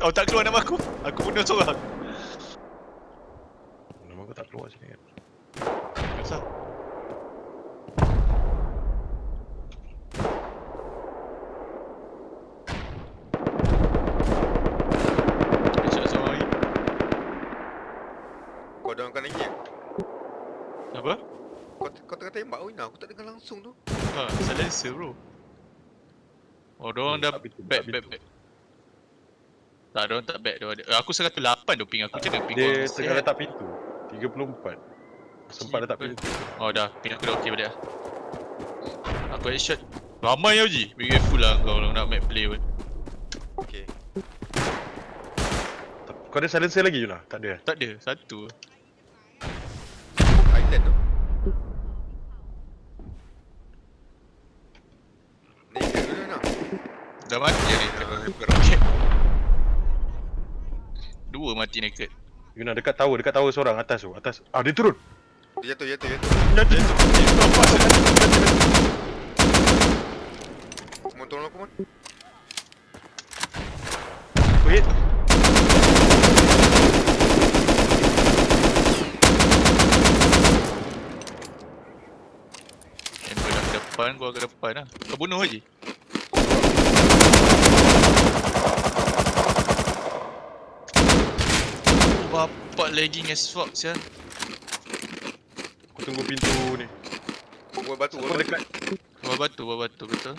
Oh tak keluar nama aku. Aku bunuh seorang. Nama aku tak keluar sini kan. Kenapa? Seorang lagi. Kau downkan lagi? Apa? Kau, kau tengah tembak Wina, aku tak dengar langsung tu Ha, silencer bro. Oh, diorang dah Tak pintu, back, back, back. Tak, diorang tak back. Diorang ada. Eh, Aku 108 tu ping aku. Macam mana ping Dia tengah letak pintu. 34. Sempat letak Siapa? pintu. Oh dah, ping aku dah okey balik lah. Aku headshot. Ramai ya Uji. Be careful lah kau kalau nak map play pun. Okay Kau ada silencer lagi Yuna? Tak ada. eh? Tak ada, satu. Island tu Naked dulu nak Dah mati ni roket. Dua mati naked. Yuna dekat tower, dekat tower seorang atas tu. Atas. Ah dia turun. Dia jatuh, jatuh, jatuh Jatuh. Mon tolong aku Mon Wait. Amber dah ke depan, gua ke depan lah. Kau bunuh je. Bapak lagging as fuck sial. Aku tunggu pintu ni. Buat batu, buat batu dekat. Bawah batu, bawah batu, betul.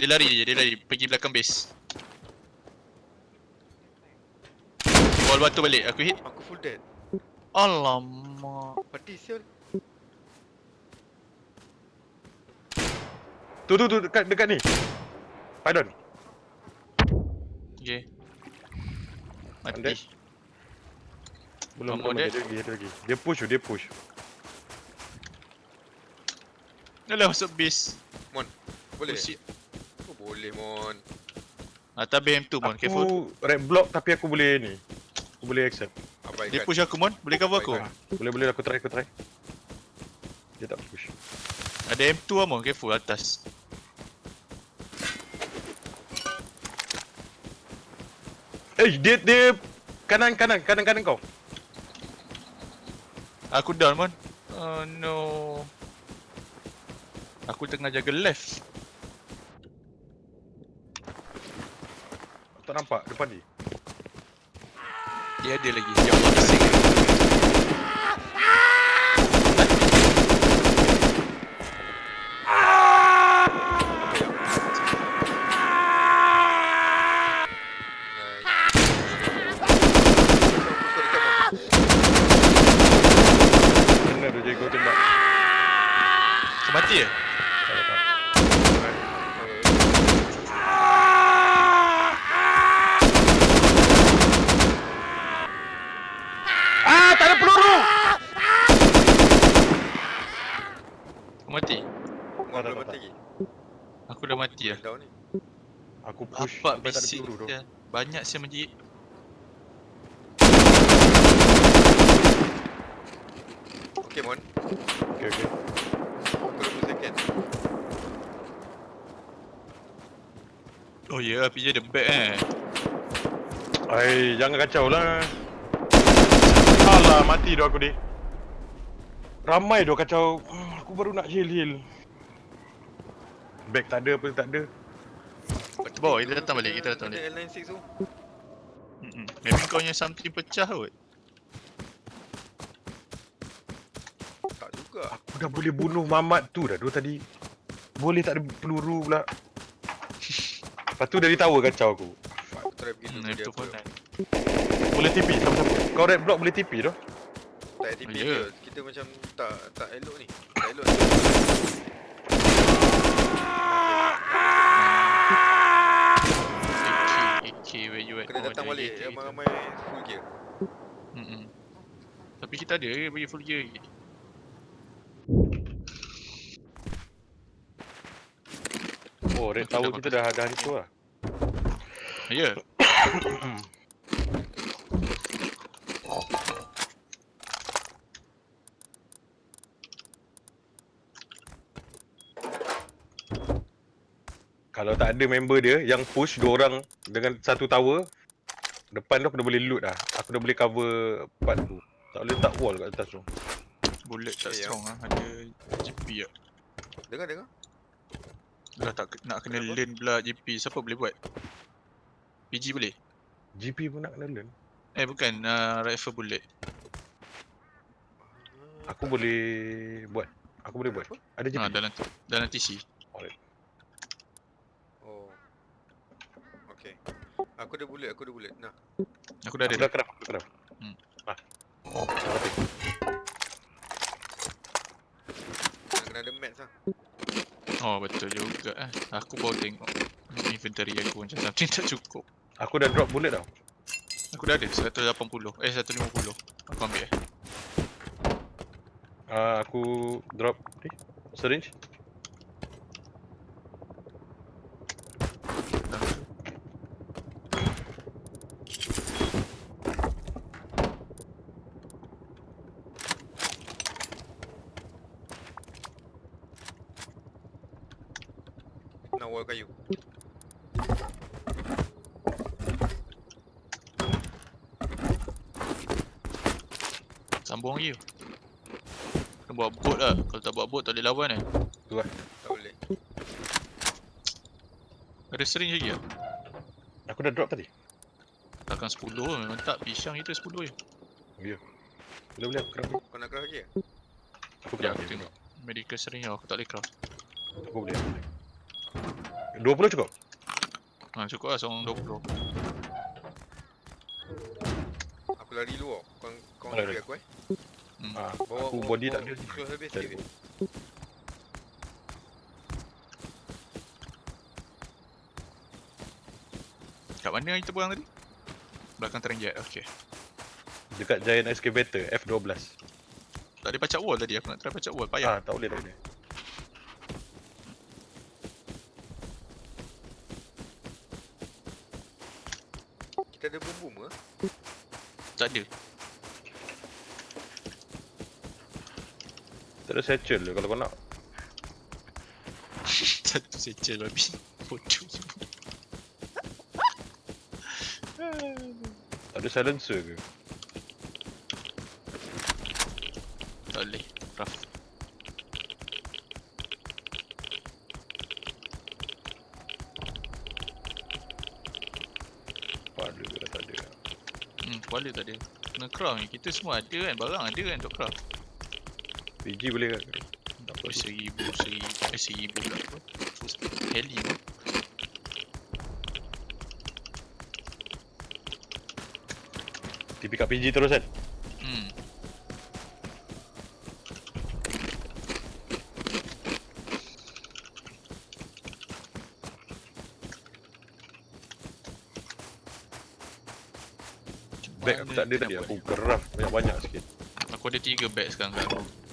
Dia lari je, dia lari. Pergi belakang base. Wall batu balik, aku hit. Aku full dead Alamak. Mati sial Tu tu tu dekat dekat ni. Pardon. Okay. Mati. Belum belum ada? lagi, ada lagi. Dia push tu, dia push. Dah lah masuk base. Boleh? Oh. Oh, boleh Mon Atas BM tu, Mon. Careful. Aku red block tapi aku boleh ni. Aku boleh accept. Abaikan Dia push aku, Mon. Boleh cover aku? Baikkan. Boleh boleh aku try aku try. Dia tak push. Ada M2 lah, Mon. Careful atas. Eh dia dia kanan kanan kanan kanan kau. Aku down, Mon. Oh, no. Aku tengah jaga left. Tak nampak depan dia. Dia ada lagi. Ya Allah, bising. Benar tu jadi kau tembak. Kau mati ke? Tak tak. tak. Ah, tak ada peluru. Kau mati? Mon belum mati lagi Aku dah mati lah. Down ni Aku sampai tak ada bisik peluru tu. dia. Banyak saya menjerit. Okay Mon Okey okey. Aku 20 second Oh ya, yeah, PJ ada back eh. Ai, jangan kacau lah. Alah, mati dah aku ni. Ramai dah kacau. Ah, Aku baru nak heal heal. Back tak ada apa tak ada. Bawah, kita datang balik, kita datang balik. L96 tu Mm-mm. Maybe kau punya something pecah kot. Tak juga Aku dah boleh bunuh Mamat tu dah tu tadi. Boleh tak ada peluru pula. Lepas tu dari tower kacau aku. Aku try pergi Hmm, dia pun Boleh TP sama-sama. Kau red block boleh TP tu. Tak ada TP Ya. ke Kita macam tak tak elok ni Tak elok ni AK where you at? Kena Oh, datang ada balik. Ramai-ramai full gear Mm-mm. Tapi kita ada ke bagi full gear lagi? Oh, red tower kita dah dah hancur lah. Ya. Kalau tak ada member dia yang push dua orang dengan satu tower Depan tu aku dah boleh loot dah. Aku dah boleh cover part tu. Tak boleh tak wall kat atas tu. Bullet tak Eh, strong ah. Ada GP ah. Dengar dengar. Dah tak nak kena Kenapa? learn pula GP. Siapa boleh buat? PG boleh? GP pun nak kena learn. Eh bukan, uh, rifle bullet. Aku boleh buat. Aku boleh buat. Ada GP. Ha, dalam dalam TC. Oh. Okay. Aku ada bullet, aku ada bullet. Nah. Aku dah Aku ada. dah craft, aku dah craft. Hmm. Ah. Mati. Nak kena ada mats lah. Oh betul juga eh. Aku baru tengok inventory aku macam something tak cukup. Aku dah drop bullet tau. Aku dah ada 180. Eh 150. Aku ambil eh. Uh, aku drop ni. Syringe. Nak wall kayu. Sambung lagi. Kena buat boat lah. Kalau tak tak boleh lawan eh. Tak boleh. Ada sering lagi lah. Aku dah drop tadi. Takkan 10 memang tak. Pisang kita 10 je. Boleh boleh aku craft. Kau nak craft lagi ke? Aku Ya, craft. aku ni. tengok. Medical sering lah. Aku tak boleh craft. Aku boleh. aku boleh. 20 cukup? Ha, cukup lah seorang 20. Aku lari luar. Kau kau Lari. ambil aku eh. Hmm. Ah, Bawa aku bawa- body tak bawa ada. Close habis Tak sikit. ada. Kat mana kita buang tadi? Belakang terenggit. Okay. Dekat Giant Excavator F12. Tak ada pacak wall tadi. Aku nak try pacak wall. Payah. Ah, tak boleh tak boleh. Kita ada bom bom ke? Tak ada. Tak ada satchel je kalau kau nak. Satu secel babi. Bodoh. Tak ada silencer ke? Tak boleh. Rough. Pada ke dah tak ada. Hmm, kepala tak ada. Kena craft ni. Kita semua ada kan. Barang ada kan untuk craft. Kan? Seribu, seribu. Eh, seribu pula apa. Terus heli pun. TP kat PG terus kan? Hmm. Bag aku tak ada tadi. Aku craft banyak-banyak sikit. Aku ada tiga bag sekarang kat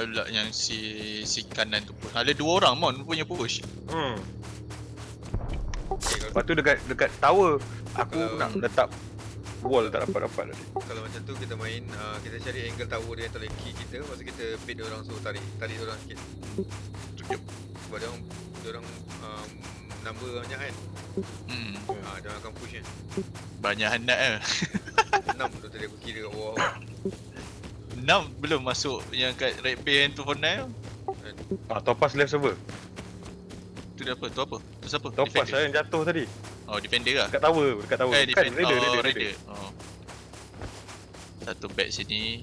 Spoil pula yang si si kanan tu pun. Ada dua orang mon punya push. Hmm. Okay, kalau, Lepas tu dekat dekat tower aku Kalau- nak letak wall tak dapat-dapat tadi. kalau macam tu kita main uh, kita cari angle tower dia yang tak key kita Lepas tu kita bait dia orang suruh tarik Tarik dia orang sikit Tunjuk. Sebab dia orang Dia orang um, Number banyak kan Hmm. Ah, Dia orang akan push kan Banyak hendak eh. 6 tu tadi aku kira kat bawah Enam belum masuk yang kat Red Bay and 249 tu. Ah, Topaz left server. Tu dia apa? Tu apa? Tu siapa? Topaz Defender? saya yang jatuh tadi. Oh, Defender lah. Dekat tower, dekat tower. Eh, Bukan, defend. raider, oh, raider, raider. raider. Oh. Satu bag sini.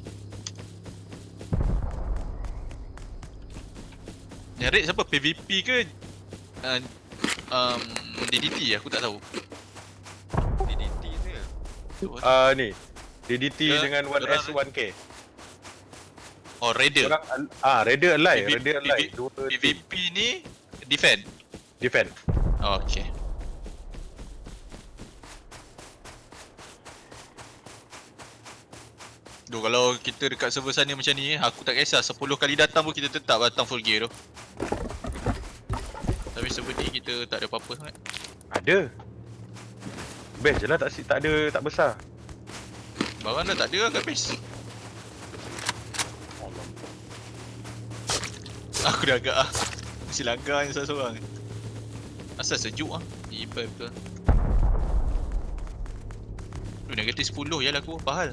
Yang raid siapa? PVP ke? Uh, um, DDT aku tak tahu. DDT tu Tu apa? Ah ni. DDT Ya, dengan orang 1S 1K. Oh, Raider. Orang ah Raider alive, PV- Raider alive. Dua. PVP ni defend. defend. Oh, okay. Duh, kalau kita dekat server sana macam ni, aku tak kisah 10 kali datang pun kita tetap datang full gear tu. Tapi server ni kita tak ada apa-apa sangat. Ada. Best je lah tak tak ada tak besar. Barang dah tak ada lah kat base. Aku dah agak ah. Mesti langgar ni seorang-seorang Asal sejuk ah. Ibai betul. Tu negatif 10 je lah aku Apa hal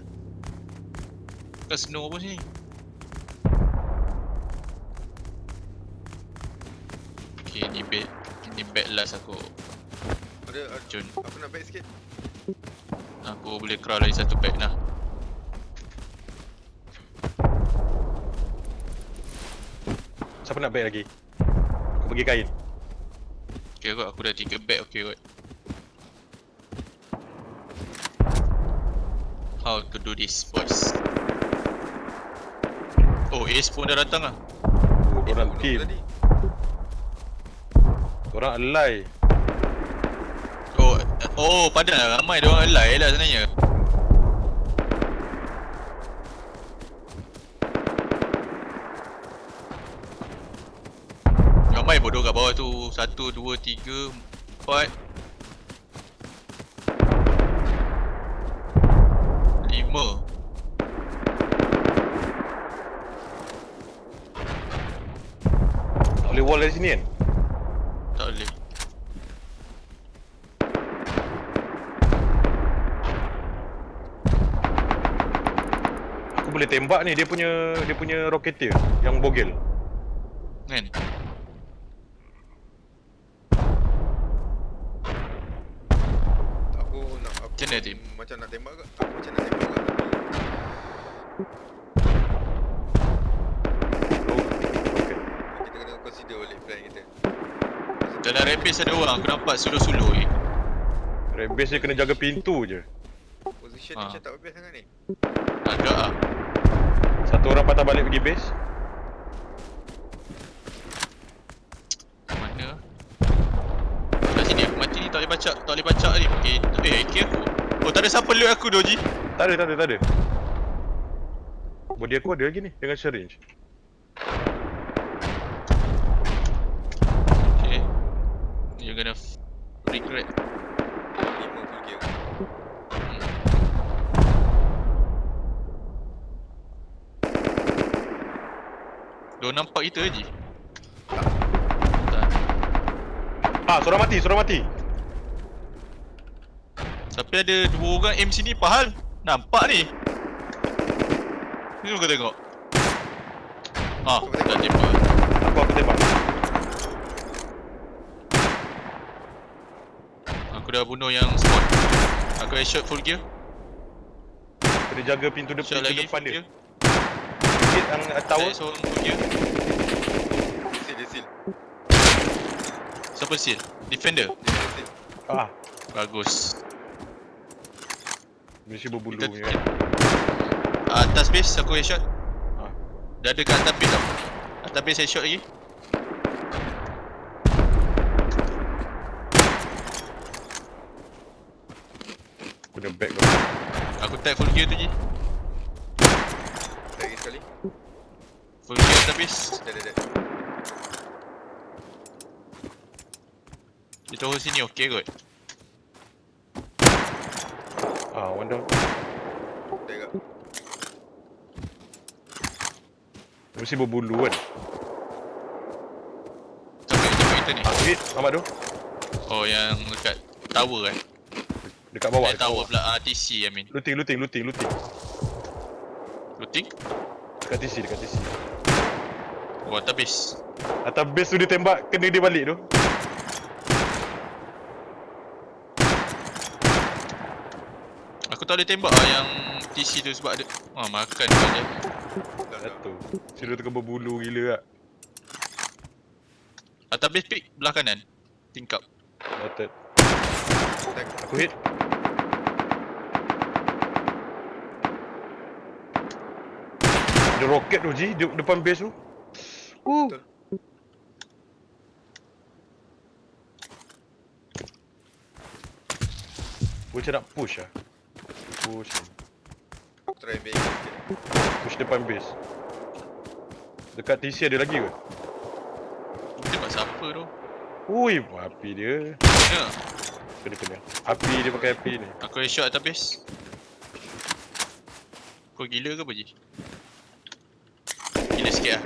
Bukan snow apa sini? Okay ni bed Ni bed last aku. Ada, ada. Jun. Aku nak back sikit. Aku boleh crawl lagi satu bed lah Siapa nak bag lagi? Aku bagi kain. Okay kot aku dah 3 bed okay kot How to do this boys Oh Ace pun dah datang lah Oh, korang Bunuh team. tadi. Korang alai. Oh, oh padahal ramai dia orang alai lah sebenarnya. Ramai bodoh kat bawah tu. Satu, dua, tiga, empat. Lima. Tak boleh wall dari sini kan? Tak boleh. Aku boleh tembak ni dia punya dia punya rocketeer yang bogel. Kan? Aku nak aku Macam mana, Tim? Macam nak tembak ke? Aku macam nak tembak ke? Oh. Okay. Kita kena consider balik plan kita. Dalam rampage ada orang aku nampak suluh-suluh ni. Base dia kena jaga pintu je. Position Ha. ni macam tak best sangat ni. Agak ah. Satu orang patah balik pergi base. Mana? Kat sini aku mati ni tak boleh baca, tak boleh baca ni. Eh AK aku. Oh tak ada siapa loot aku Doji. Tak ada, tak ada, tak ada. Body aku ada lagi ni dengan syringe. Okay. You're gonna regret. Gear. Dia nampak kita je. Tak. Ah, seorang mati, seorang mati. Tapi ada dua orang aim sini pahal. Nampak ni. Ni kau tengok. Ah, dah tembak. Aku aku tembak. Aku dah bunuh yang spawn. Aku headshot full gear. Kena jaga pintu, de- Shot pintu lagi depan dia. Sikit yang uh, tower. Saya seorang full gear. Seal dia seal. Siapa seal? Defender. Seal. Ah, Bagus. Mesti berbulu Kita, kita, atas base aku headshot. Ah. Dah ada kat atas base tau. Atas base headshot lagi. Guna back kau. Aku tag full gear tu je. Lagi sekali. Full gear atas base. Dah dah dah. Kita hold sini okey kot. Ah, one down. Agak. Mesti berbulu kan. Yang tembak kita ni? Ah, hit Ahmad tu. Oh yang dekat tower eh. Dekat bawah. Dekat Dekat tower pula ah, TC I mean. Looting, looting, looting, looting. Looting? Dekat TC, dekat TC. Oh atas base. Atas base tu dia tembak, kena dia balik tu. Aku tak boleh tembak lah yang TC tu sebab ada Ah makan dia Dah dah. Satu. Sudah tengah berbulu gila tak. Atas base pick belah kanan Tingkap Noted. Aku hit. Ada roket tu Ji, de- depan base tu. Uh. Betul. Macam nak push lah. Push. Aku try back sikit. Push depan base. Dekat TC ada lagi ke? Tembak siapa tu Ui, api dia. Kena Kena kena. Api dia pakai api ni. Aku headshot atas base Kau gila ke apa je? Gila sikit lah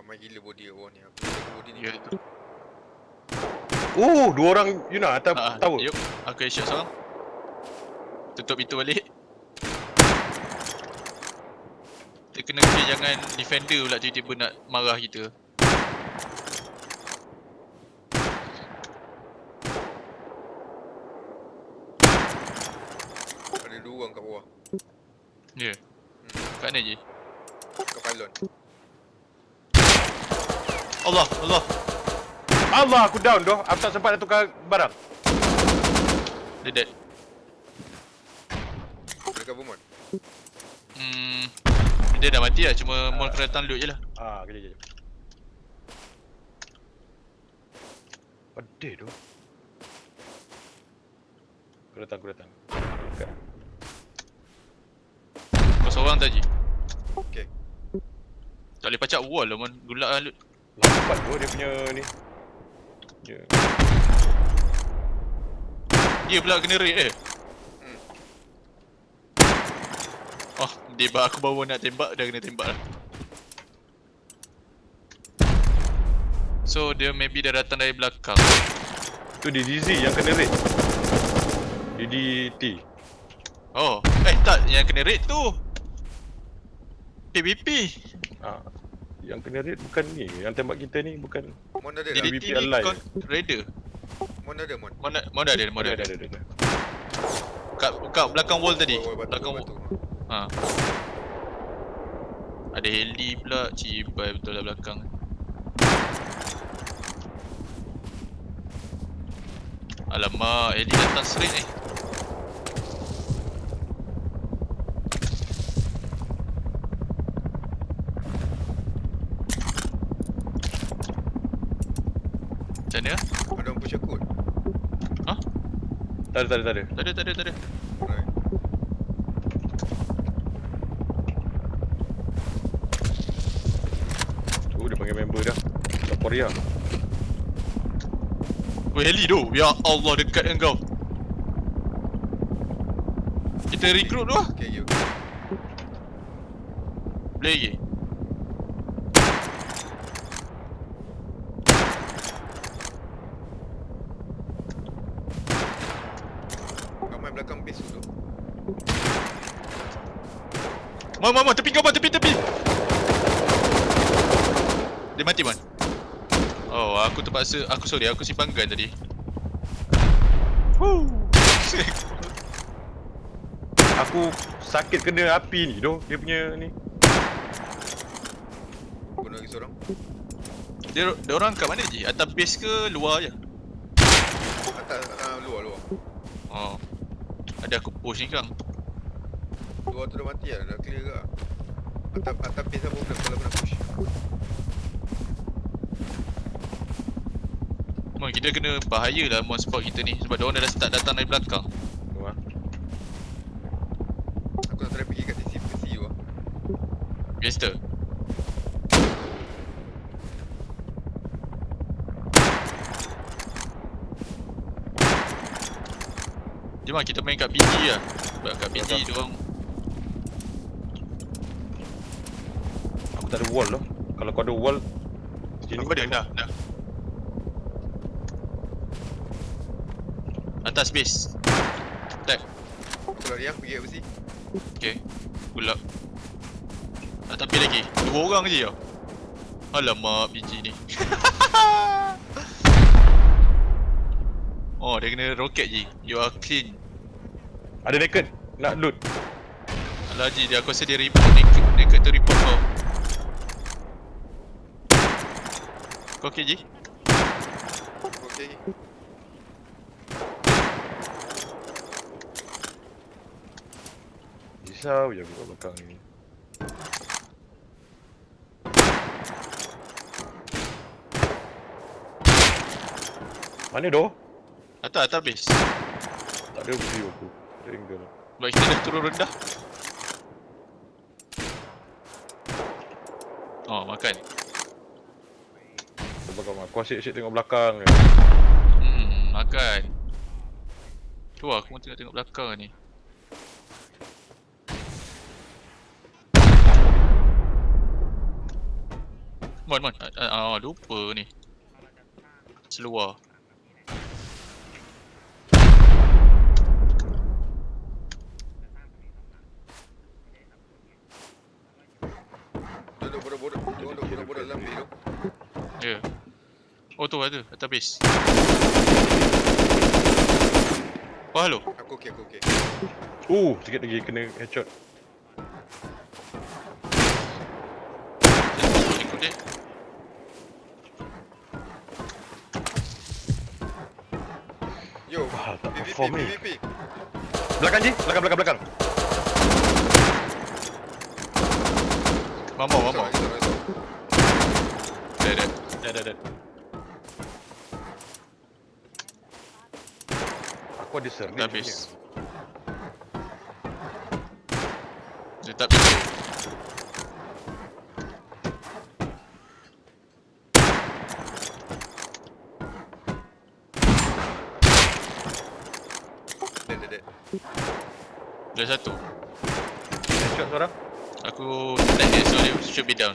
Ramai gila body kat bawah ni. Aku jaga body ni. Ya tu. Oh, dua orang Yuna atas Ah, tower. Yup, aku headshot seorang. Tutup itu balik. Kita kena clear jangan defender pula tiba-tiba nak marah kita. Ada dua orang kat bawah. Ya. Yeah. Kat mana je? Kat pylon. Allah, Allah. Allah, aku down doh. Aku tak sempat nak tukar barang. Dia dead. Dekat Beaumont. Hmm. Dia dah mati lah, cuma Mon kena datang loot je lah. Ah, kejap kejap. Pedih tu. Aku datang, aku datang. Dekat. Kau seorang tadi. Okay. Tak boleh pacak wall lah Mon. Gulak lah loot. Lambat tu dia punya ni. Ya. Dia pula kena raid eh. Hmm. Oh, dia aku baru nak tembak, dah kena tembak lah. So, dia maybe dah datang dari belakang. Tu di DZ yang kena raid. DDT. Oh, eh tak, yang kena raid tu. PVP. Ah. Yang kena raid bukan ni. Yang tembak kita ni bukan Mon ada dah. DDT ni kon raider. Mon ada Mon. Mana mana ada, mana ada ada. ada ada. ada. Kat kat belakang wall tadi. Wall- wall batu, Belakang wall. Ha. Ada heli pula, cibai betul lah belakang. Alamak, heli datang straight ni. Macam mana? Ada orang push aku. Tak ada tak ada tak ada. Tak ada, tak ada, tak ada. Alright. Tu dia panggil member dah. Tak Korea. Oh heli tu. Ya Allah dekat dengan kau. Kita recruit tu lah. Okay, okay. Boleh lagi. Ramai belakang base tu. Mon, mon, mon, tepi kau, mon, tepi, tepi. Dia mati, mon. Oh, aku terpaksa, aku sorry, aku simpan gun tadi. Woo. Aku sakit kena api ni doh. Dia punya ni. Bunuh lagi seorang. dia, dia orang kat mana je? Atas base ke luar je? Atas, uh, luar, luar. Oh. Ada aku push ni kang. Luar tu dah mati lah, dah clear ke? Atas, atas base apa pula kalau kena push. Mon, kita kena bahaya lah mon spot kita ni sebab dia orang dah start datang dari belakang. Tu ah. Aku nak try pergi kat sisi ke CU lah. Gangster. Jom lah kita main kat PG lah Sebab kat PG Betul. dia orang Aku tak ada wall loh. Kalau kau ada wall sini Apa dia? Dah, dah. Atas base. Aku lari lah, pergi kat besi. Okay. Pull up Ah, tapi lagi. Dua orang je tau Alamak PG ni. Oh dia kena roket je. You are clean. Ada naked? Nak loot. Alah Haji dia aku rasa dia report naked, naked tu report kau Okay Ji? Okay. Risau je aku kat belakang ni. Mana doh? Atas atas base Tak ada view aku. Ada angle. Sebab kita dah turun rendah Oh makan Kau asyik-asyik tengok belakang ni. Hmm makan Tu lah, aku pun tengok belakang ni Mon, mon. Ah, ah, lupa ni. Seluar. Duduk bodoh-bodoh. Duduk bodoh-bodoh dalam bilik tu. Ya. Yeah. Oh tu ada, atas base. Oh, halo. Aku okey, aku okey. Uh, sikit lagi kena headshot. Ikut dia. Yo, Wah, tak PVP, perform ni. PVP. Belakang je, belakang belakang belakang. Mamau. Sorry, sorry, sorry. Dah, dah. Dah. Aku ada servis. Dah habis. Dia tak bisa. Dead. Dah satu. Headshot seorang. Aku tak dia so dia should be down.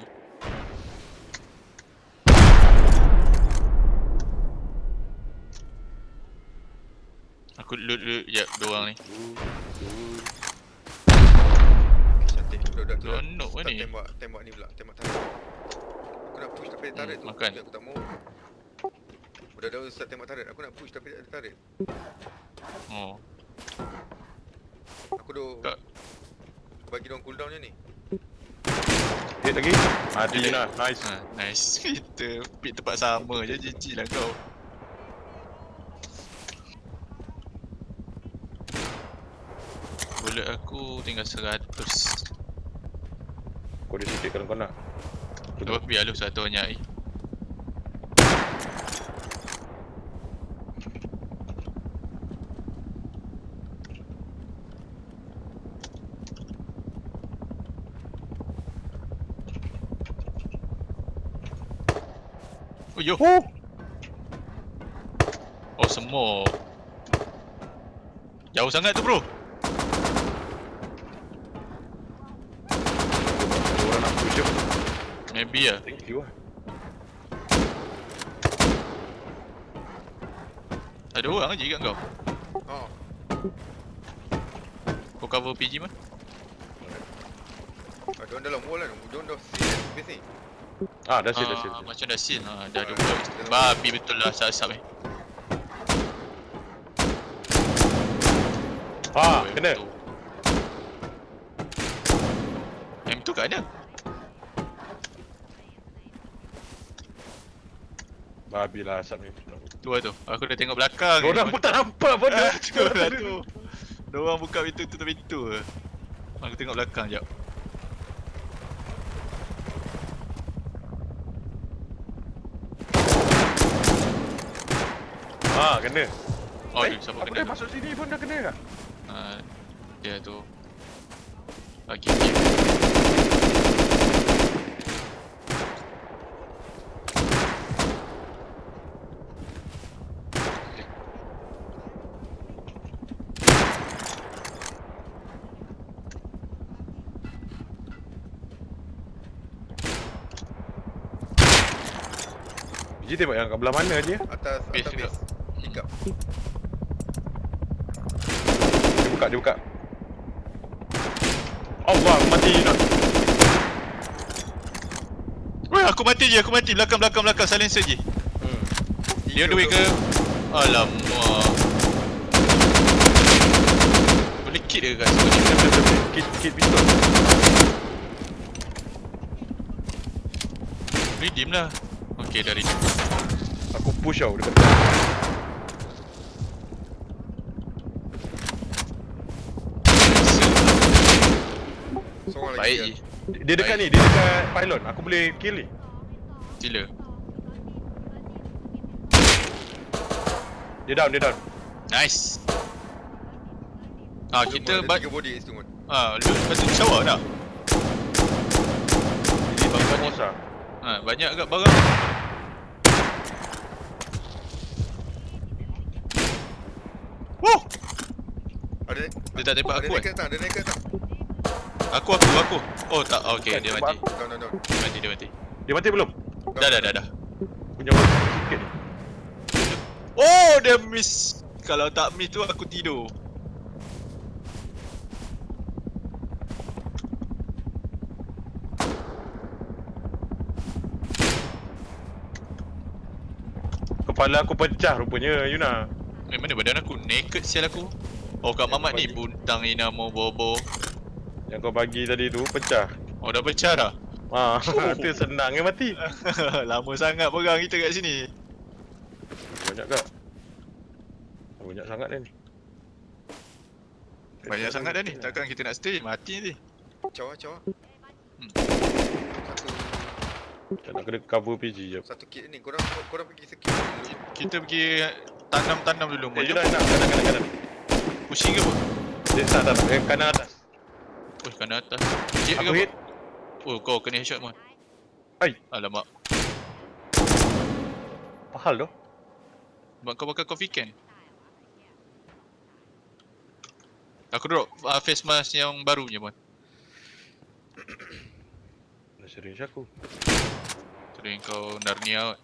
Aku loot loot jap dua orang ni. Cantik. Dah, dah, dah. Seronok Start ni. tembak, tembak ni pula, tembak tarik. Aku nak push tapi dia tarik Hmm, tu. makan. Aku tak mau. Budak-budak start tembak tarik. Aku nak push tapi dia tarik. Oh. Aku duk Tak. bagi dia cooldown je ni. Hit lagi. Mati Dia- lah. Nice. Ha, nice. Kita pick tempat sama je GG lah kau. Bullet aku tinggal 100. Kau ada sikit kalau kau nak. Dua biar lu satu banyak ni. Oh yo. Oh. Oh semua. Jauh sangat tu bro. Orang nak push je. Thank you lah. Ada orang je kat kau. Oh, Kau cover PG mah? ah, dia orang dalam wall kan. Dia dah seal base ni. Ah, dah seal, dah Ah, seal. Macam dah seal ha, Dah ada Ah, buat dalam- Babi betul lah Asap-asap ni Ah, kena. M2. M2 kat mana? Babi lah asap ni. Tu lah tu Aku dah tengok belakang ni. Orang pun tak nampak pun Ah, dah. Tu lah tu Diorang buka pintu tutup pintu je Aku tengok belakang jap Ah, kena. Oh Eh, siapa Apa kena dia masuk sini pun dah kena dah. Ah, Dia tu Bagi game Biji tembak yang kat belah mana je? Atas, Base atas base. Hiccup. Dia buka, dia buka. Allah, aku mati nak. Weh aku mati je aku mati Belakang belakang belakang Silencer je Hmm. Dia way ke Alamak Boleh kit ke kat sini Kit, kit pistol. Redeem lah Okay dah redeem Aku push tau dekat. Seorang lagi. Baik je Dia dekat ni, dia dekat pylon. Aku boleh kill ni. Sila Dia down, dia down. Nice Ah kita ada ba- tiga body kat situ ah loot lepas tu shower dah. Jadi bang Ramos lah. Ha banyak agak barang. Woo! Ada Dia tak tembak aku kan? atas, ada naik ke atas. Aku aku aku. Oh tak okey Bukan, dia mati. aku. Down, down, down. Dia mati dia mati. Dia mati belum? Dah dah dah dah. Punya orang sikit ni. Oh, dia miss. Kalau tak miss tu aku tidur. Kepala aku pecah rupanya, Yuna. Eh, mana badan aku? Naked sial aku. Oh, Kak Mamat ni buntang Ina mau bobo. Yang kau bagi tadi tu pecah. Oh, dah pecah dah. Ha, tu senang eh mati. Lama sangat pegang kita kat sini. Banyak tak? Banyak sangat dah ni. Banyak sangat dah ni. Takkan kita nak stay? Mati nanti. Caw ah, caw ah. Hmm. Satu Tak nak kena cover PG je. satu kit ni. Korang korang pergi dulu. Kita pergi tanam-tanam dulu. Eh, Mau Yuna nak kanan kanan kanan. Pushing ke apa? Dia tak tak tak. Eh, kanan atas. Oh, kanan atas. Hit ke apa? hit. Oh, kau kena headshot mon. Ai. Alamak. Apa hal tu? Sebab kau pakai coffee can. Aku drop uh, face mask yang barunya mon. Dah syringe aku. Sering kau Narnia kot.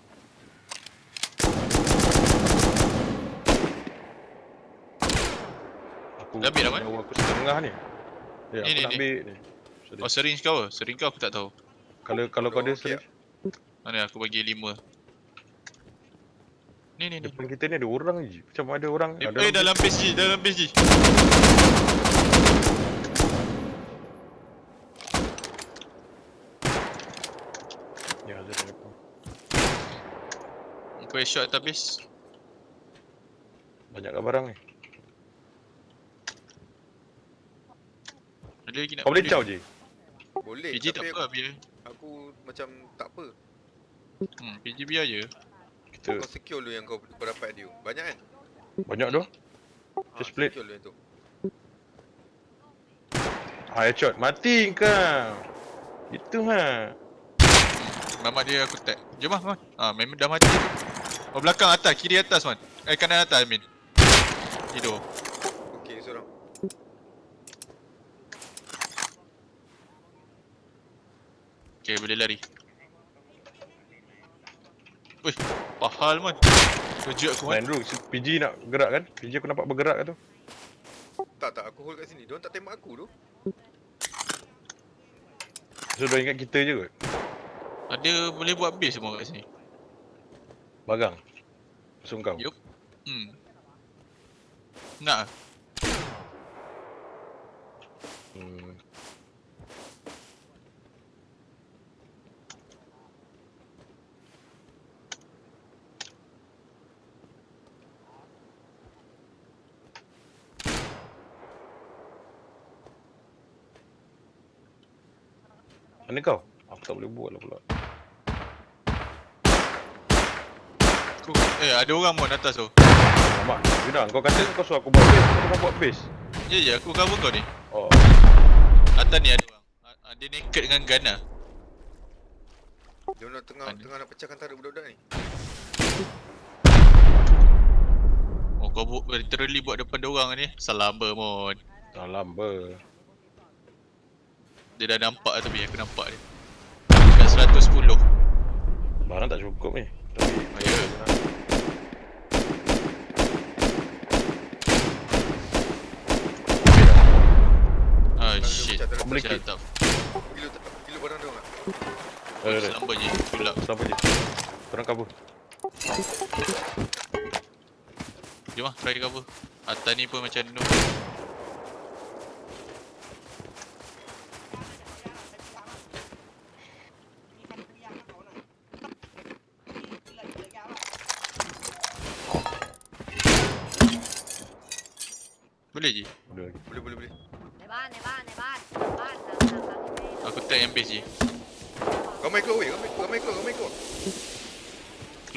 Aku Dah habis dah, Man? nyawa aku setengah ni. Ya, Ni, aku ni, nak ni. ambil ni. Sorry. Oh syringe kau ke? Syringe kau aku tak tahu. Kalau kalau kau ada Oh, okey. syringe, Mana aku bagi lima. Ni ni ni. depan kita ni ada orang je. Macam ada orang. Eh, ada eh orang dalam base G, dalam base G. Ya, ada di depan. Aku headshot atas base. Banyak kat barang ni. Ada lagi nak Kau boleh caw je. Boleh PG tak apa biar. aku macam tak apa. Hmm, PG biar je. Kita Kau secure dulu yang kau, kau dapat dia. Banyak kan? banyak tu. Ha, Just split. Secure dulu yang tu. Ah, headshot. Mati kau. Itu ha. Mamat dia aku tag. Jom lah, man. Ah, memang dah mati. Oh, belakang atas, kiri atas, man. Eh, kanan atas, I mean. Tidur. Okey, seorang. Okay, boleh lari. Wih, pahal, man. Kejut aku, man. Main dulu. Si PG nak gerak kan? PG aku nampak bergerak kat tu. Tak tak aku hold kat sini. Diorang tak tembak aku tu. So, dia ingat kita je kot. Ada boleh buat base semua kat sini. Bagang. Musuh kau. Yup. Hmm. Nak? Hmm. Mana kau? Aku tak boleh buat lah pula. Aku, eh, ada orang mon atas tu. Mak, Yuna, kau kata kau suruh aku buat base, kau bukan buat base. Ya, ya, aku cover kau ni. Oh, Atas ni ada orang. Ah, ah, Dia naked dengan gun lah. Diorang tengah Ada. tengah nak pecahkan tara budak-budak ni. Oh, kau bu- literally buat depan dia orang ni. Salam ber, mon. salam ber. Dia dah nampak lah tapi aku nampak dia. Dekat 110. Barang tak cukup ni. Tapi, Oh, ya. Ah, shit. tara. Boleh up. Gila tak? Gila barang diorang tak? ada ada. Salam ber je. Sulap. Kenapa je? Korang cover. Jom lah, try cover. Atas ni pun macam noob.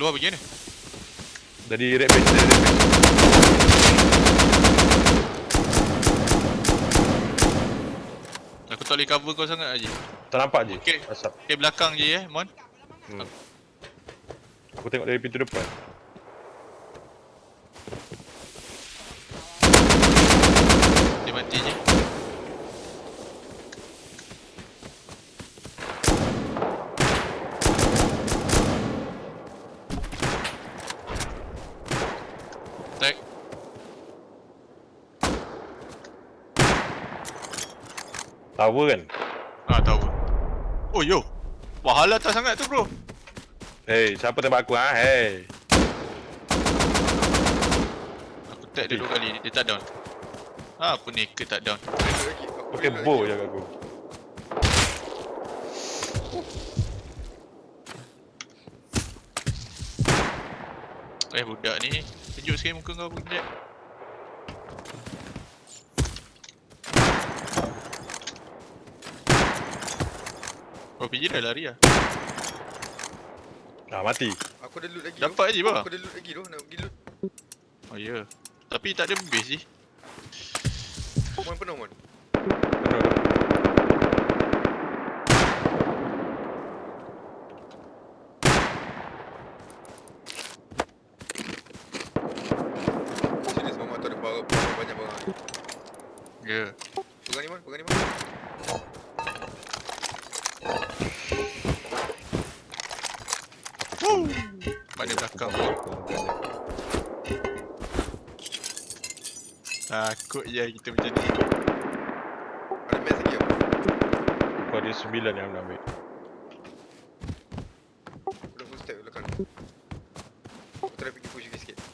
Keluar pergi mana? Dari red base, dari red base. Aku tak boleh cover kau sangat Haji. Tak nampak je. Okey. Asap. Okay, belakang je eh, Mon. Hmm. Aku tengok dari pintu depan. Dia mati je. Tower kan? Ah tahu. Oh yo. Pahala tak sangat tu bro. Hey, siapa tembak aku ha? Hey. Aku tag dia dua kali dia tak down. Ah, apa ni ke tak down. Pakai bow lagi. je kat aku. Eh budak ni Sejuk sekali muka kau budak Oh PJ dah lari lah Ah, mati. Aku ada loot lagi. Dapat je bah Aku ada loot lagi tu. Nak pergi loot. Oh ya yeah. Tapi tak ada base je Mon penuh mon. Serius mama tu ada bawa banyak barang. Ya yeah. Takut je kita macam ni Ada match lagi apa? Aku ada sembilan yang nak ambil. Dah full stack belakang. Aku try pergi push lagi sikit.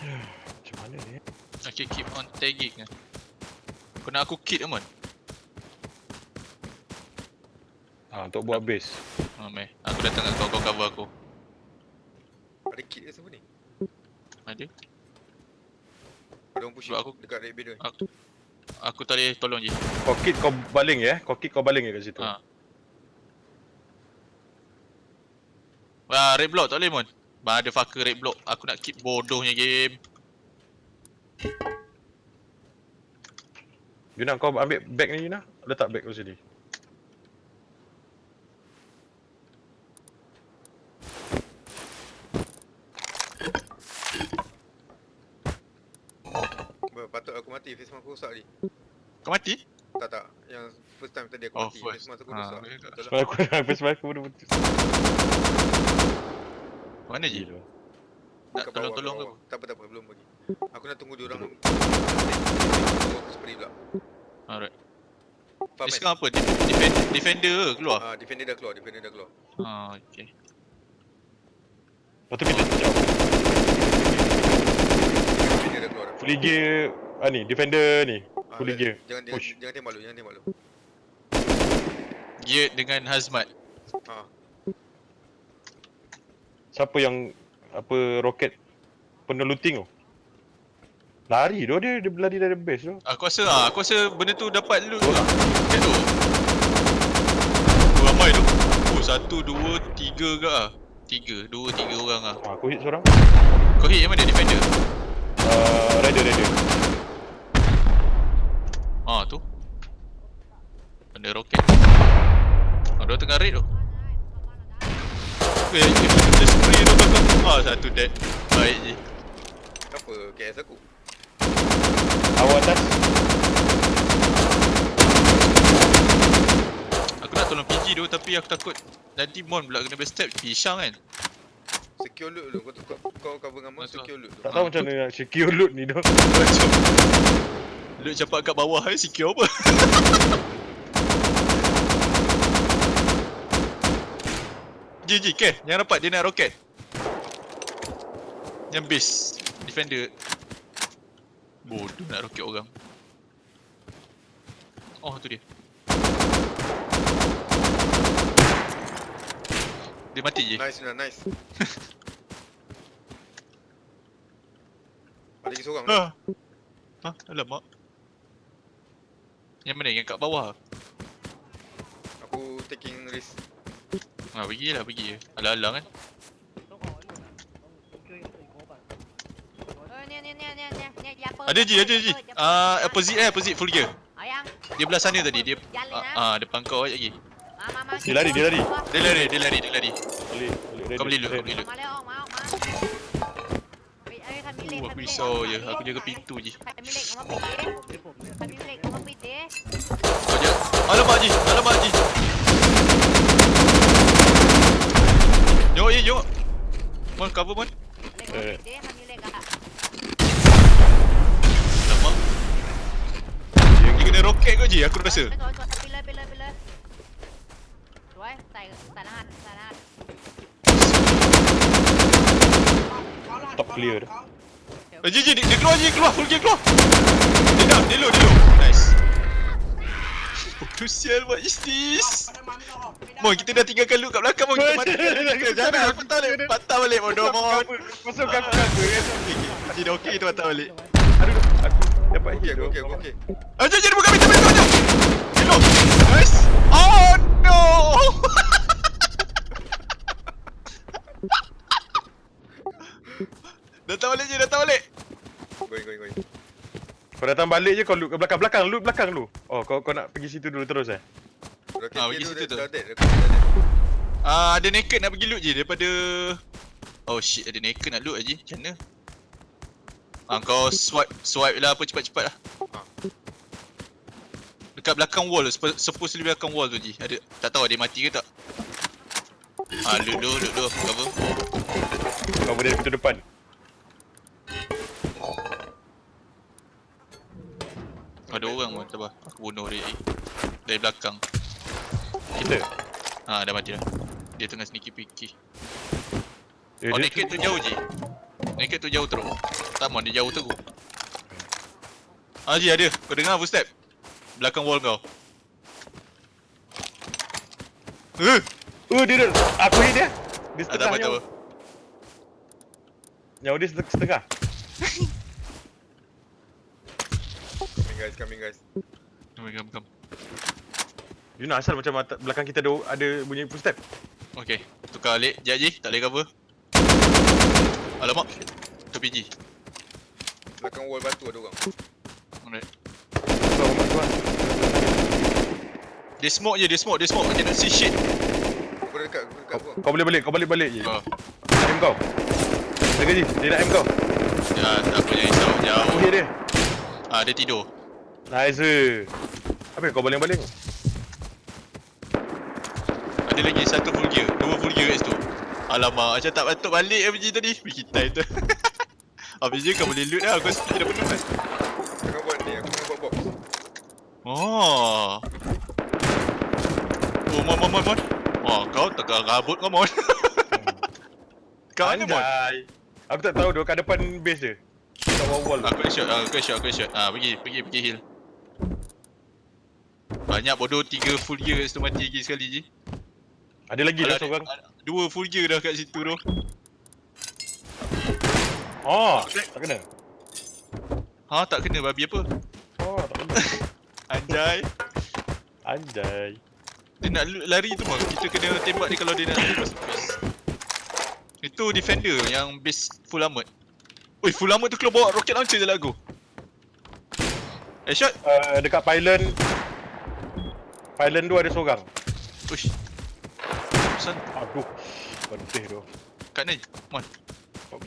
Macam mana ni? Okay keep on tagging lah Kau nak aku kit Amon? Ah, untuk buat base. Oh meh Aku datang kat kau, kau cover aku Ada kit ke siapa ni? Ada? Ada orang push aku- dekat red tu. Aku Aku boleh tolong je Kau kit kau baling ya? Kau kit kau baling ya kat situ? Ha. Wah, red block tak boleh mon. Motherfucker red block. Aku nak keep bodohnya game. Yuna kau ambil bag ni Yuna. Letak bag kau sini. Patut aku mati face mask aku rosak ni. Kau mati? Tak tak. Yang first time tadi aku Oh, mati. first. Face mask aku Ah, rosak. lah. Sebab aku habis sebab aku dah putus. Mana je? Gila. Nak tolong-tolong ke? Tak apa tak apa belum bagi. Aku nak tunggu dia orang. Aku spray pula. Alright. Faham Ni kan? sekarang apa? Def- defend, defender ke keluar? Ah, defender dah keluar, defender dah keluar. Ah, okay. Lepas tu kita jauh. Defender dah keluar dah. Fully gear ah ni defender ni. Ah, Fully gear. Jangan jangan, Push. jangan tembak lu, jangan tembak lu. Geared dengan hazmat. Ah, Siapa yang apa roket penuh looting tu? Lari tu dia dia lari dari base tu. Aku rasa ah, aku rasa benda tu dapat loot tu. Kat tu. Oh, ramai tu. Oh, satu, dua, tiga ke ah? Tiga, dua, tiga orang ah. Ah, aku hit seorang. Kau hit yang mana defender? Uh, rider rider. Ah tu. Benda roket. Ah, dia tengah raid tu. Eh, eh, benda spray tu kau kau. Ah, satu dead. Baik je. apa KS aku? Awak atas. Aku nak tolong PG tu tapi aku takut nanti Mon pula kena backstab pisang kan. Secure loot dulu. Kau, kau, kau cover dengan Betul. secure loot dulu. Tak tahu macam mana nak secure loot ni tu. Macam Loot campak kat bawah ni secure apa? Ji ji ke, yang rapat dia nak roket. Yang base defender. Bodoh nak roket orang. Oh tu dia. Dia mati je. Nice Yuna, nice. Ada lagi seorang. Ha. Ha, alamak. Yang mana? Yang kat bawah? Aku taking risk. Ha, pergi lah, pergi je. Alang-alang kan. Oh? Ada je, ada je. Ah, opposite eh, opposite full gear. Ayang, Dia belah sana tadi, dia ah. ah, ah depan kau lagi. Dia lari, dia lari. Dia lari, dia lari, dia lari. Boleh, boleh. Kau beli loot, kau beli loot. Uh, aku risau je, aku jaga pintu je. Kau je. Alamak Ji, alamak Ji. Jom, ye, jom. cover mon. Eh. Alamak. Dia kena roket kau je aku rasa. Tuai, tai tanahan tanahan. Top clear dah. Eh, je je dia, dia keluar je keluar full gear keluar. Dia down, dia low, dia low. Nice. Crucial what is this? Mon kita dah tinggalkan loot kat belakang mon kita mati. Jangan aku patah balik. Patah balik bodoh mon. Masuk aku cover kan. Dia dah okey kita patah balik. Aduh, aku dapat Okey, hit aku okey, aku okey. Jom, jom, buka pintu, pintu, jom. Hello. Nice. No. datang balik je, datang balik. Going, going, going. Kau datang balik je kau loot ke belakang belakang loot belakang lu. Oh kau kau nak pergi situ dulu terus eh. Roket Ah, pergi tu situ tu. Ah, ada naked nak pergi loot je daripada Oh shit, ada naked nak loot aje. Macam mana? Ah, kau swipe swipe lah apa cepat-cepat lah. Ah. Dekat belakang wall supposedly belakang wall tu je. Ada tak tahu ada mati ke tak? Ah, loot dulu, loot dulu, cover. Kau boleh pintu depan. Ada orang pun, sabar. Aku bunuh dia lagi. Dari belakang. Kita. Ah, dah mati dah. Dia tengah sneaky peeky. Eh, Oh, naked tu jauh je. Naked tu jauh terus. Tak mau dia jauh terus. Ah, Ji ada. Kau dengar footstep? Belakang wall kau. Eh, Oh dia dah. Aku hit dia. Dia ah, setengah nyawa. apa. Nyawa dia setengah- setengah. Coming guys, coming guys. Come, come, come. You nak asal macam mata, belakang kita ada ada bunyi footstep. Okay, tukar balik. Sekejap Ji, tak boleh cover. Alamak. Tu PG. Belakang wall batu ada orang. Alright. Kau tuan. Dia smoke je, dia smoke, dia smoke. I cannot see shit. Aku dah dekat, aku dekat Kau, kau boleh balik, kau balik-balik je. Oh, Nak aim kau. Jaga je, dia nak aim kau. ya, tak apa jangan risau. Aku Jauh. hit dia. Ah, dia tidur. Nice. Apa kau baling-baling? Ada lagi satu full gear. Dua full gear kat situ. Alamak, macam tak patut balik MG tadi. Bikin time tu. Habis je kau boleh loot lah. Aku speed dah penuh kan. Tengah buat ni, aku tengah buat box. Oh. Oh, mon, mon, mon, mon. Oh, kau tengah rabut kau, mon. kau mana, mon? Aku tak tahu tu kat depan base dia. Kat wall-wall. Aku nak shot, aku nak shot, aku shot. Ah, pergi, pergi, pergi heal. Banyak bodoh tiga full gear kat situ mati lagi sekali je. Ada lagi dah seorang. Dua full gear dah kat situ tu. Oh, tak kena. Ha, tak kena babi apa? Oh. Anjay. Anjay. Dia nak lari tu mah kita kena tembak dia kalau dia nak lari masuk base. Itu defender yang base full armor. Oi, full armor tu keluar bawa rocket launcher je lah aku. Eh shot. Uh, dekat pylon Pylon tu ada seorang. Uish. Pesan Aduh. Pentih tu. kat ni. Mon.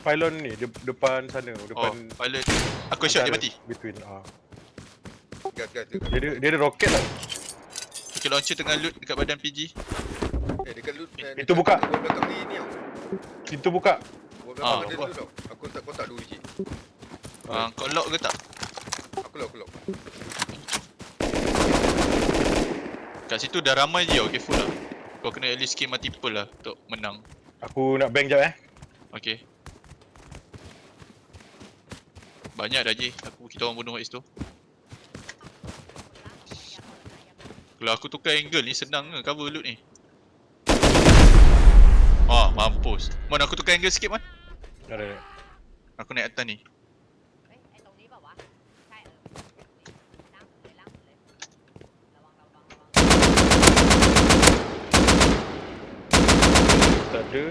Pylon ni de- depan sana, Oh, depan pilot. Aku shot dia mati. Between ah. Gas, gas tu. Dia ada dia ada roket tau. Rocket launcher tengah loot dekat badan PG. Eh, dekat loot. eh, Itu dekat buka. Wall belakang ni, ni tau. Pintu buka. Wall Ah, belakang ada loot tau. Aku tak kotak dua biji. Ah, kau lock ke tak? Aku lock, aku lock. Kat situ dah ramai je okay full lah. Kau kena at least kill multiple lah untuk menang. Aku nak bang jap eh. Okay. Banyak dah je aku kita orang bunuh kat situ. Kalau aku tukar angle ni senang ke cover loot ni? Ah, oh, mampus Mana aku tukar angle sikit man? Ada Aku naik atas ni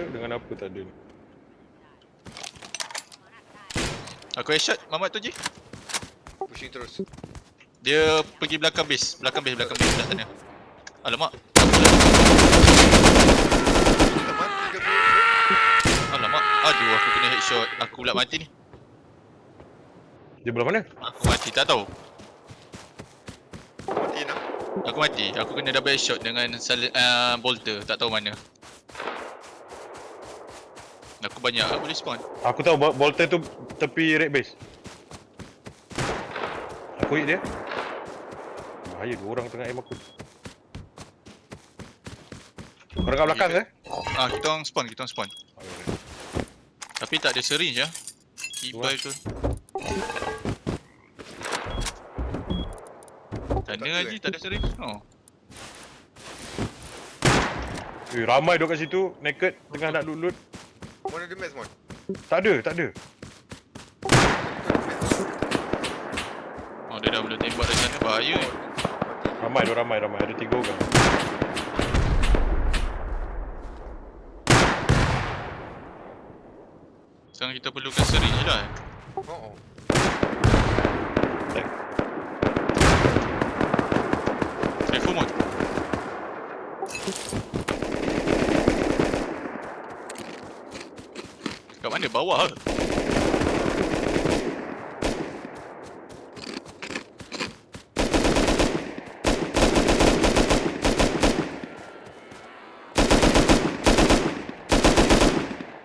dengan apa takde ni? Aku headshot Mamat tu je Pushing terus dia pergi belakang base, belakang base, belakang base belah sana. Alamak. Alamak. Aduh aku kena headshot. Aku pula mati ni. Dia belah mana? Aku mati tak tahu. Mati nak. Aku mati. Aku kena double headshot dengan sal- uh, bolter. Tak tahu mana. Aku banyak lah boleh spawn. Aku tahu Bol- Bolter tu tepi red base. Aku hit dia. Bahaya dua orang tengah aim aku. Orang kat belakang ke? Ah, kita orang spawn, kita orang spawn. Tapi tak ada syringe ya. Kibai tu. Ada, Haji eh? tak ada syringe. Oh. Eh, ramai duk kat situ, naked, tengah nak loot loot. Mon ada match mon. Tak ada, tak ada. Oh, dia dah boleh tembak dari sana. Bahaya. Mati. Ramai, dua ramai, ramai. Ada tiga orang. Sekarang kita perlukan syringe je lah. eh. Oh, oh. Careful mod. Kat mana? Bawah ke?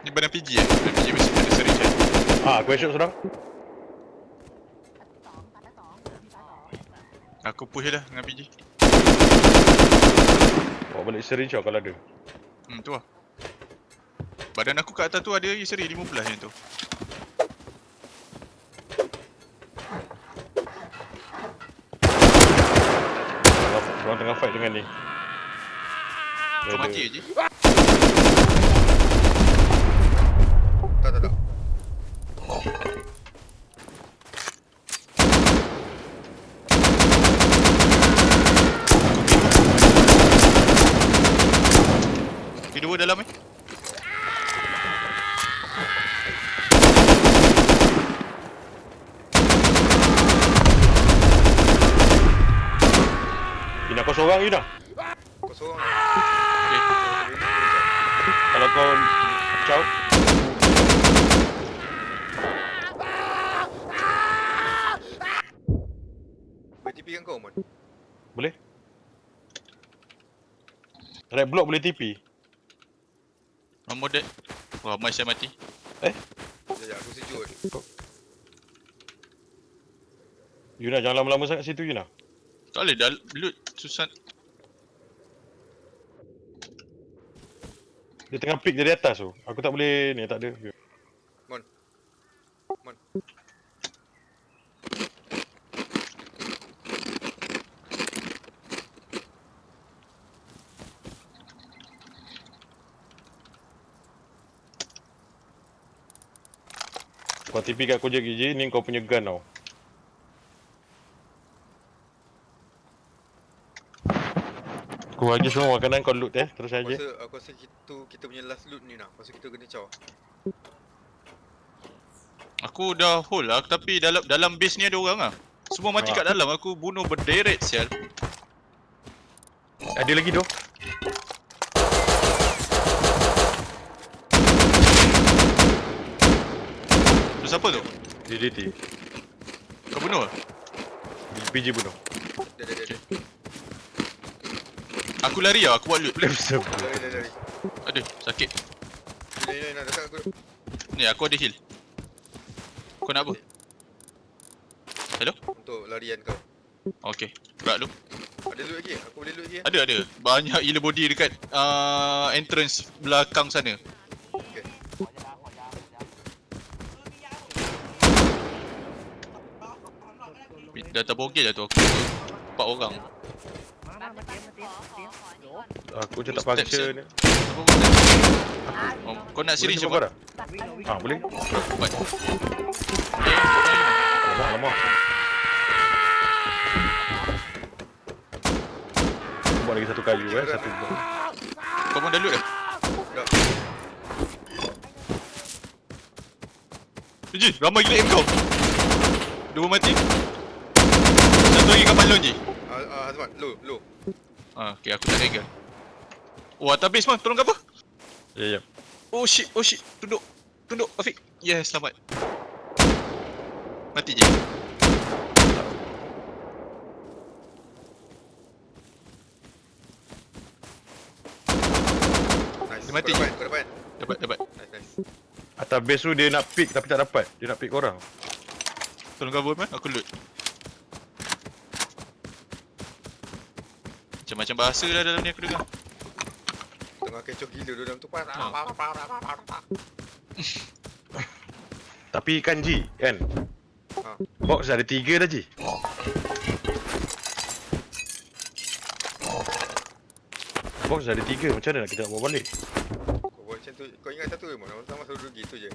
Ni badan PG eh? Badan PG mesti ada syringe Ha, question sudah. Aku push dah dengan PG. Kau balik seri je kalau ada. Hmm, tu lah. Badan aku kat atas tu ada seri 15 macam tu. Orang tengah fight dengan ni. Kau mati je. Kedua dalam eh. Ina kau seorang Ina. Kau seorang. Okay. Kalau kau Ciao. Boleh TP kan kau mon. Boleh? Red block boleh TP. Nombor dead. Wah, Mai saya mati. Sekejap aku sejut. Yuna jangan lama-lama sangat situ Yuna. Tak boleh dah loot susah. Dia tengah pick dari atas tu. Aku tak boleh ni tak ada. Mon. Mon. Kau TP kat aku je Gigi, ni kau punya gun tau. Aku bagi semua makanan kau loot eh, terus rasa aku rasa itu kita punya last loot ni nah. Pasal kita kena caw. Aku dah hold lah tapi dalam dalam base ni ada orang ah. Semua mati Ah. kat dalam aku bunuh berderet sial. Ada lagi tu. Siapa tu? DDT. Kau bunuh? ke? PG bunuh. Dia dia dia. dia. Aku lari lah, aku buat loot. Boleh bisa. Lari lari lari. Aduh, sakit. Ni ni ni dekat aku. Ni aku ada heal. Kau nak apa? Hello? Untuk larian kau. Okay, gerak lu. Ada loot lagi? Aku boleh loot lagi? Ada ada. Banyak gila body dekat uh, entrance belakang sana. Dah terbogel dah tu aku. Empat orang. Aku macam tak function Aku Kau nak siri cepat Ha boleh. Cepat. Alamak. Aku buat lagi satu kayu eh Satu Kau pun dah loot dah? Eji, ramai gila aim kau. Dua mati. Lagi kat balon je. Ah ah Hazmat, low low. Ah, okay, aku tak ada gun. Oh, atas base man, tolong cover. Ya, ya. Oh shit, oh shit. Tunduk. Tunduk, Afiq. Yes, selamat. Mati je. Nice. Dia mati Kau je. dapat, kau dapat. Dapat, dapat. Nice nice. Atas base tu dia nak pick tapi tak dapat. Dia nak pick korang. Tolong cover man, aku loot. Macam-macam bahasa lah dalam ni aku dengar. Tengah kecoh gila dalam tu pas. Ha. Tapi kan Ji, kan? Ha. Box ada tiga dah Ji. Box ada tiga, macam mana nak kita nak bawa balik? Kau buat macam tu. Kau ingat satu je mana? Orang sama suruh rugi tu je.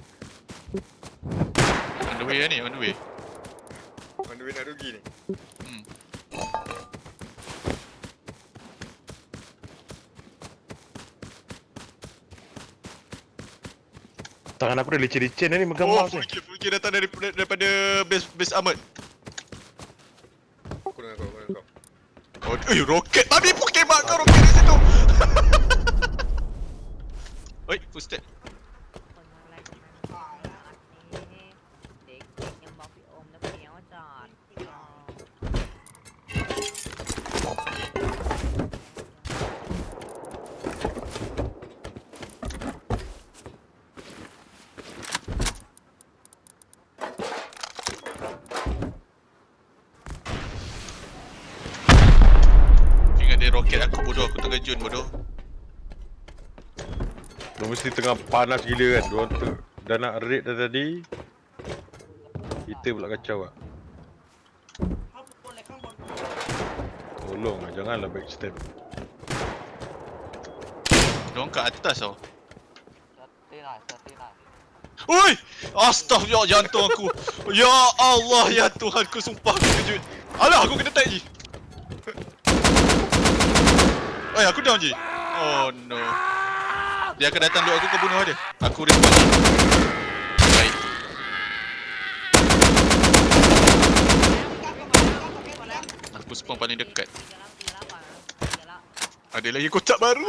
On the way lah ni, on the way. On the way nak rugi ni. Hmm. Tangan aku dah licin-licin ni megang Oh, mouse ni. full kill datang daripada, daripada base, base armored. Aku dengan kau, aku dengan kau. Oh, eh, roket tadi pun kemak kau roket di situ. Oi, footstep. mesti tengah panas gila kan. Diorang tu dah nak raid dah tadi. Kita pula kacau lah Tolong lah, janganlah backstab Diorang kat atas tau. Oi! Lah, lah. Astaghfirullah ya jantung aku. Ya Allah ya Tuhan aku sumpah aku kejut. Alah aku kena tag je Eh aku down je Oh no! Dia akan datang duduk aku ke bunuh dia Aku respawn Baik Aku spawn paling dekat Ada lagi kotak baru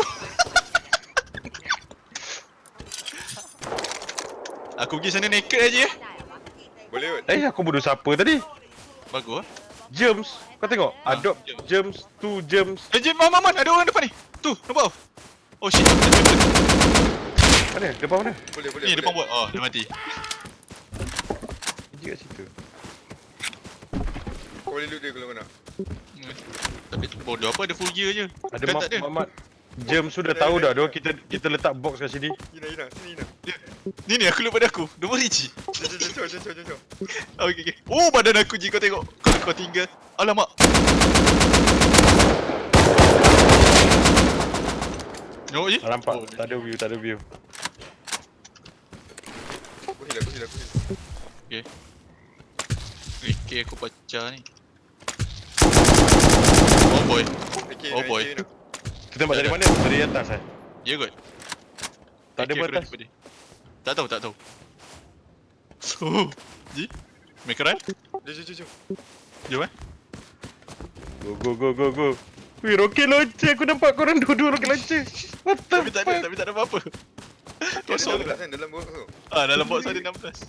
Aku pergi sana naked aja Boleh kot Eh aku bunuh siapa tadi Bagus lah Germs Kau tengok ha, Adopt germs. germs Two germs Eh jim, mana mana ada orang depan ni Tu nampak Oh shit, ada weapon. Mana? Depan mana? Boleh, boleh. Ni boleh. depan buat. Oh, dia mati. Dia kat situ. Kau boleh loot dia kalau kau nak. Hmm. Tapi bodoh apa ada full gear je. Ada Kan ada. Mamat. Germs sudah tahu dah. Dia kita kita letak box kat sini. Ina, Ina. Sini, Ina. Ni ni aku lupa pada aku. Nombor Riji. Jom, jom, jom, jom, jom, jom, jom. Okey okey. Oh badan aku je kau tengok. Kau kau tinggal. Alamak. No je? Ah, nampak? Oh, Tak ada view, tak ada view. Aku heal, aku heal, aku heal. Okay, aku pecah ni. Oh boy. Okay, Oh boy. Kita tembak dari mana? Dari atas eh? Ya kot. Tak ada dia. Tak tahu, tak tahu. Oh, Ji? Make a run? Jom, jom, jom, jom. Jom eh. Go, go, go, go, go. Wih, roket launcher. Aku nampak korang dua-dua roket launcher. What the Tapi tak ada, fuck? tapi tak ada apa-apa. Kosong. 16 kan dalam box tu. Ah, dalam box ada 16.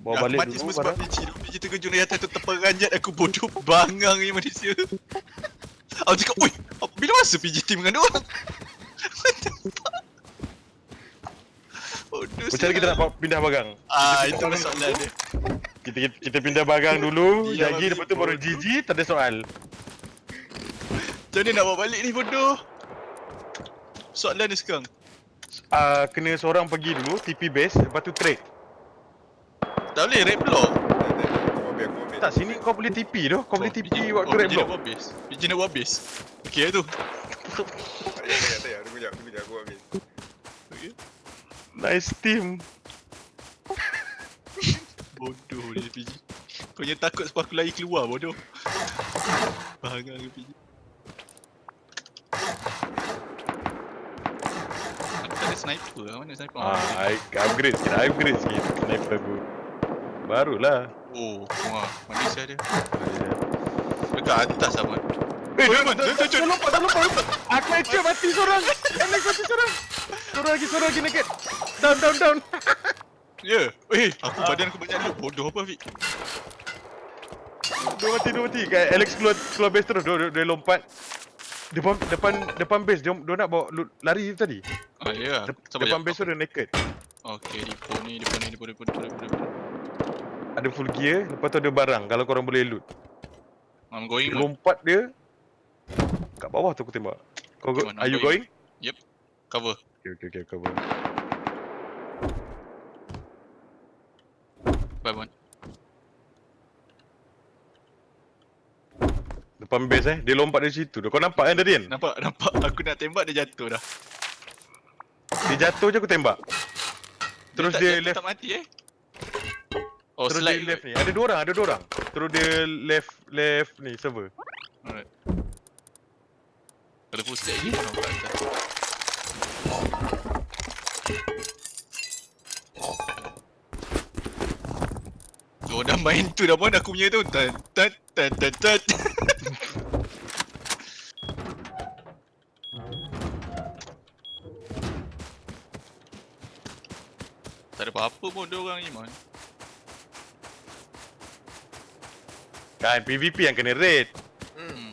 Bawa balik mati dulu semua sebab biji tu. Biji terkejut dari atas tu terperanjat aku bodoh bangang ni manusia. Aku cakap, oi, apa- bila masa PGT dengan dia orang? Fuck? Bodoh Macam mana kita nak pindah barang? Ah, itu masalah dia. Kita, kita, kita pindah barang dulu, lagi lepas tu baru. GG, tak ada soal. Mana nak bawa balik ni bodoh? Soalan dia sekarang. Ah, kena seorang pergi dulu, TP base, lepas tu trade. Tak boleh, red block. Tak, sini kau boleh TP tu. Kau boleh TP waktu oh, red biji nak block. buat base. Biji nak buat base. Okay tu. Tak payah, tak payah, tak payah. Tunggu jap, tunggu jap. Aku ambil. Okay. Nice team. Bodoh dia PG. Kau yang takut sebab aku lari keluar bodoh. Bangang ke PG. Aku tak ada sniper lah. Mana sniper? Ah, I upgrade sikit, I upgrade sikit sniper aku. Barulah. Oh, wah. Manusia dia. Ah, Dekat atas sama. Eh, dah, Iman, dah, jom, dah, jom, dah lompat, dah lompat. Aku headshot mati seorang. Alex mati seorang. Seorang lagi, seorang lagi naked. Down, down, down. Ya. Eh, aku badan aku banyak dulu. Bodoh apa Fik? Dua mati, dua mati. Kayak Alex keluar, keluar base terus. Dia, dia, dia lompat. Depan depan depan base dia, dia nak bawa loot, lari tadi. Ah, ya. Dep, Sabar depan base tu dia naked. Okey, depo ni, depo ni, depo, depo, depo, depo, depo. Ada full gear, lepas tu ada barang kalau korang boleh loot. I'm going. Dia lompat dia kat bawah tu aku tembak. Kau Okay, go, are I'm you going. going? Cover. Okay, okay, okay, cover. Bye, man. Depan base eh, dia lompat dari situ. tu. Kau nampak kan tadi kan? Nampak, nampak. Aku nak tembak dia jatuh dah. Dia jatuh je aku tembak. Terus tak, dia left, Tak mati eh? Oh, terus slide dia left ni. Ada dua orang, ada dua orang. Terus dia left, left ni server. Alright. Kalau full stack lagi, nampak. Oh, dah main tu dah pun aku punya tu. Tan, tan, tan, tan, tan. Tak ada apa-apa pun dia orang ni, man. Kan PVP yang kena raid. Hmm. Hmm.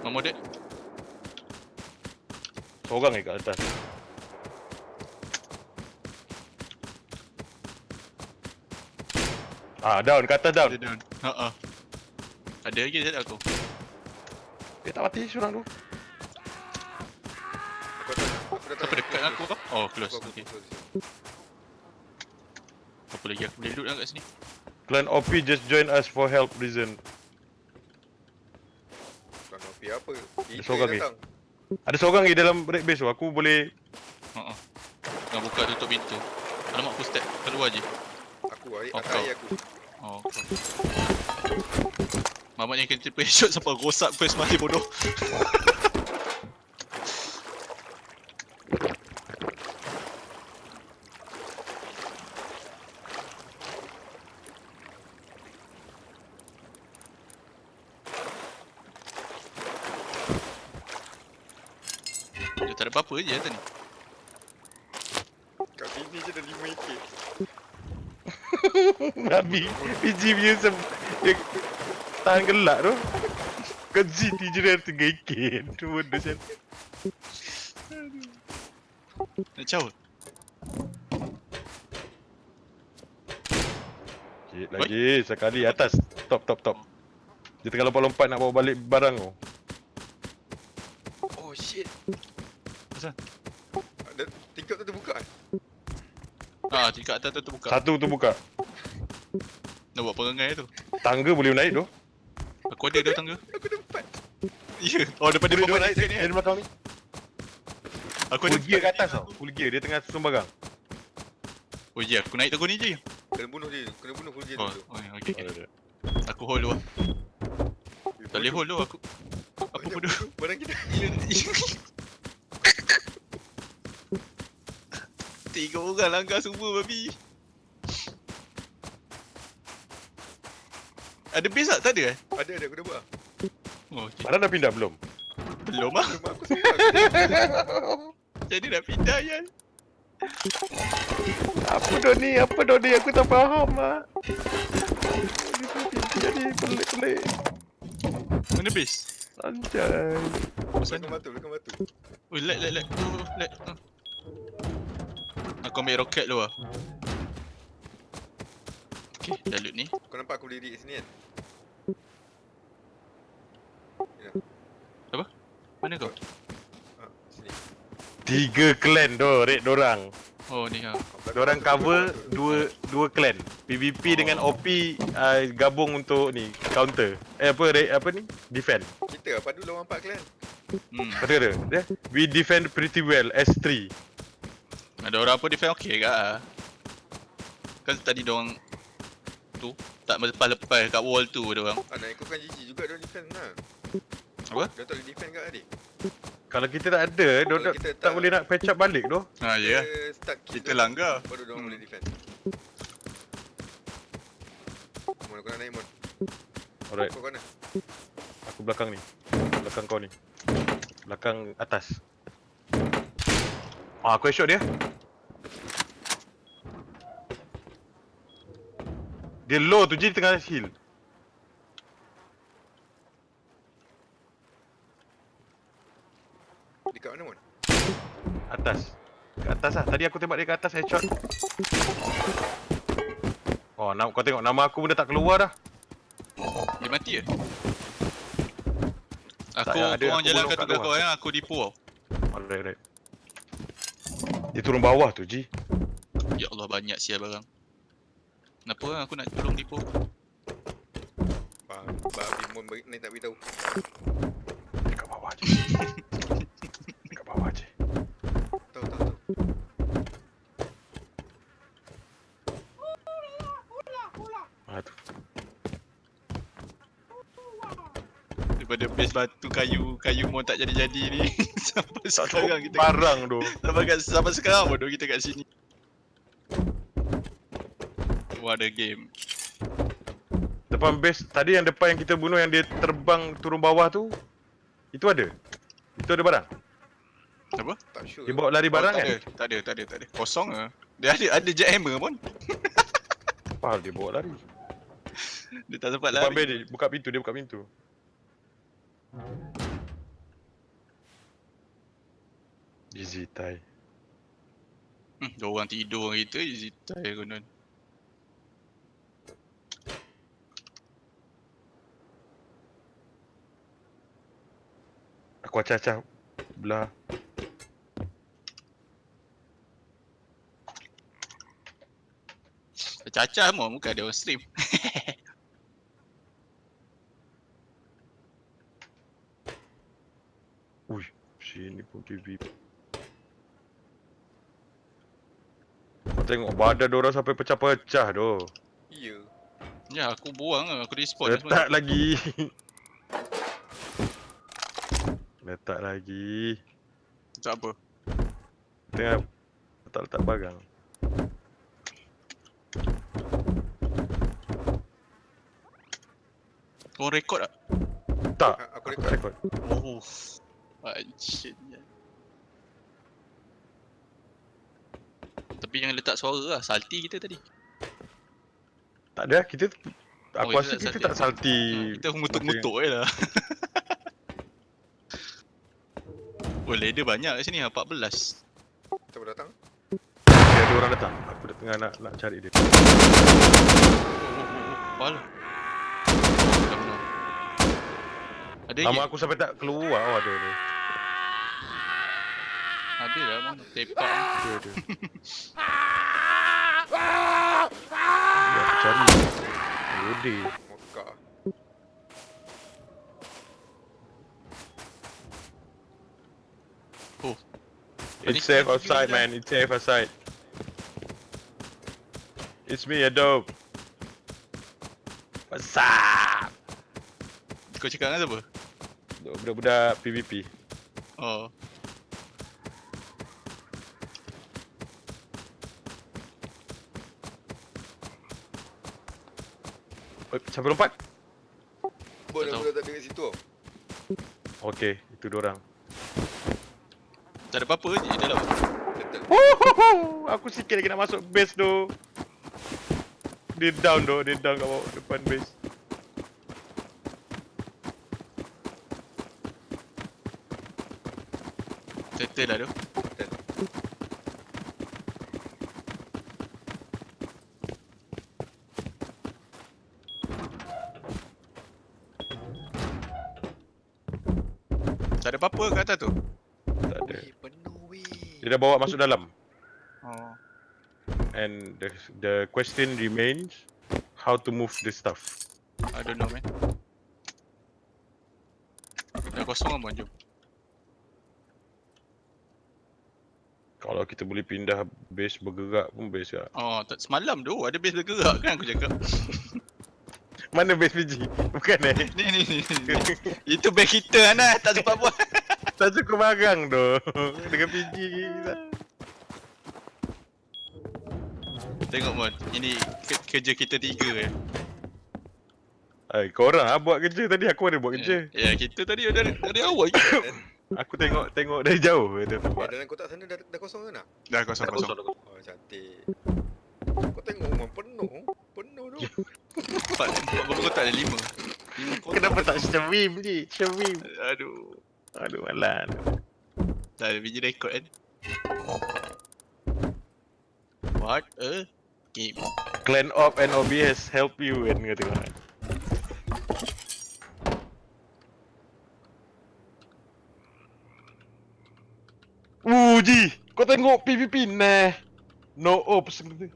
Mama dek. Seorang je kat atas. Ah, down, kat atas down. Dia down. Ha ah. Ada lagi dekat aku. Dia tak mati seorang tu. Siapa dekat aku kau? Oh, close. Okey. Apa lagi aku boleh loot lah kat sini? Clan OP just join us for help reason. Bukan OP apa. Kita seorang datang. Ada seorang lagi dalam raid base tu. Aku boleh Ha ah. Tengah buka tutup pintu. Alamak aku step keluar je. Aku, air, Oh, atas air aku. Oh. kau. Mamat yang kena triple headshot sampai rosak first mati bodoh. Apa-apa je tadi. Kat sini je dah 5 AK. Nabi PG punya sem dia tahan gelak tu. Kau ZT je dah 3 AK. Tu benda macam Nak caw. Sikit lagi sekali atas. Top top top. Dia tengah lompat-lompat nak bawa balik barang tu. Oh shit. Asal? Ada tingkap tu terbuka kan? Ah, tingkat atas tu terbuka. Satu tu buka. Nak buat perangai tu. Tangga boleh naik tu. Aku ada dah tangga. Aku ada empat. Ya. Oh, depan Boleh depan dua balik naik sekali dari ni. belakang ni. Aku ada gear kat atas tau. Full gear dia tengah susun barang. Oh ya, aku naik tangga ni je. Kena bunuh dia. Kena bunuh full gear Oh, tu. oh okey. Oh, Okay. Aku hold dulu lah. Tak boleh hold dulu aku. Apa bodoh? bunuh Barang kita. Tiga orang langgar semua babi. Ada base tak? Tak ada eh? Ada ada aku dah buat. Oh, okay. Mana dah pindah belum? Belum ah. Rumah aku sempat. Jadi dah pindah ya. Apa dah ni? Apa dah ni? Aku tak faham lah. Jadi pelik-pelik. Mana base? Sanjay. Pasal Belakang batu, belakang batu. Oh, lag, lag, lag. Oh, lag. Ah. Aku ambil roket dulu lah. Okay, dah loot ni. Kau nampak aku berdiri kat sini kan? Mana kau? Ha, sini. Tiga clan tu, raid dorang. Oh, ni ha. Dorang cover dua dua clan. PVP Oh. dengan OP uh, gabung untuk ni counter. Eh apa raid apa ni? Defend. Kita apa dulu lawan empat clan? Hmm. Kata kata. Dia we defend pretty well S3. Ada orang apa defend okey ke ah. Kan tadi dorang tu tak lepas-lepas kat wall tu ada orang. Ah, nak ikutkan GG juga dia defend lah. Apa? Dia tak boleh defend kat adik. Kalau kita tak ada, dia tak, kita tak tak- boleh nak patch up balik tu. Ha ya. Dia start kill Kita tu, langgar. Baru dia orang Hmm. boleh defend. Mon, kau nak naik Mon. Alright, Kau mana? aku belakang ni. Belakang kau ni. Belakang atas. Ah, aku headshot dia. Dia low tu je di tengah hill. Dekat mana, Mon? Atas. Kat atas lah. Tadi aku tembak dia kat atas headshot. Oh, nak kau tengok nama aku pun dah tak keluar dah. Dia mati ke? Tak Aku payah, ada. Aku belum kat luar. kau yang aku dipu tau. Alright, right. Dia turun bawah tu, Ji. Ya Allah banyak sial barang. Kenapa kan aku nak tolong dipu? Ba- Babi Mon bagi- ni tak beritahu. Dekat bawah je. Dekat bawah je. Tahu, tahu, tahu. Ah tu. Daripada base batu kayu kayu mau tak jadi-jadi ni sampai Tak sekarang kita barang tu. sampai kat sampai sekarang bodoh kita kat sini. What a game. Depan base tadi yang depan yang kita bunuh yang dia terbang turun bawah tu. Itu ada. Itu ada barang. Apa? Tak sure. Dia bawa lari barang oh, tak kan? ada, tak ada, tak ada, tak ada. Kosong ah. Dia ada ada jackhammer pun. Apa dia bawa lari? Dia tak sempat Depan lari. base dia buka pintu, dia buka pintu. Easy tie. Hmm, dua orang tidur orang kita easy tie konon. Aku acah-acah belah. Cacah semua muka ada orang stream. Sini pun TV. Kau tengok badan orang sampai pecah-pecah doh. Ya. Ya aku buang lah, aku respawn lah Letak lagi. Letak lagi. Tak apa. Tengah letak-letak barang. Kau rekod tak? Tak, aku aku rekod. Oh. Anjirnya. Tapi jangan letak suara lah, salty kita tadi. Tak ada, kita aku Oh, rasa kita tak kita tak salty. Ha, kita mengutuk-ngutuk je lah. oh, ladder banyak kat sini, 14. Siapa datang? Dia ada orang datang. Aku dah tengah nak nak cari dia. Oh, oh, oh, oh. Dah benar. Ada Lama aku sampai tak keluar. Oh, ada ada. Ada lah mana? Tepak ni. Ada ada. Ya, cari. Lode. Mekah. It's safe outside, man. It's safe outside. It's me, a dope. What's up? Kau cakap dengan siapa? Budak-budak PVP. Oh. Oh, siapa lompat? Tak tahu. aku dah dekat situ tau. Okey, itu diorang. Tak ada apa-apa je dalam. Aku sikit lagi nak masuk base tu. Dia down tu, dia down kat bawah depan base. Settle lah tu. Tak ada apa-apa kat atas tu. Tak ada. Eh, penuh weh. Dia dah bawa masuk dalam. Oh. And the the question remains how to move the stuff. I don't know man. Dah kosong kan jom. Kalau kita boleh pindah base bergerak pun base lah. Oh, tak semalam tu ada base bergerak kan aku cakap. Mana base PG? Bukan eh? ni ni ni. ni. Itu base kita Anas, tak sempat buat. tak cukup barang tu. Dengan PG. Tengok Mon, ini ke- kerja kita tiga eh. Ay, korang lah buat kerja tadi. Aku ada buat kerja. Ya, kita tadi dari dari awal je. Aku tengok tengok dari jauh dia Eh, buat. dalam kotak sana dah, dah kosong ke nak? Dah kosong kosong. Oh, cantik. Kau tengok rumah penuh. Penuh tu. Empat Empat berapa kotak ada? Lima Lima kotak Kenapa tak stream je? Stream. Aduh Aduh, alah. Dah ada biji rekod kan What a game Clan Op and OBS help you kan kata kau. Uji, kau tengok PVP nah. No ops kata.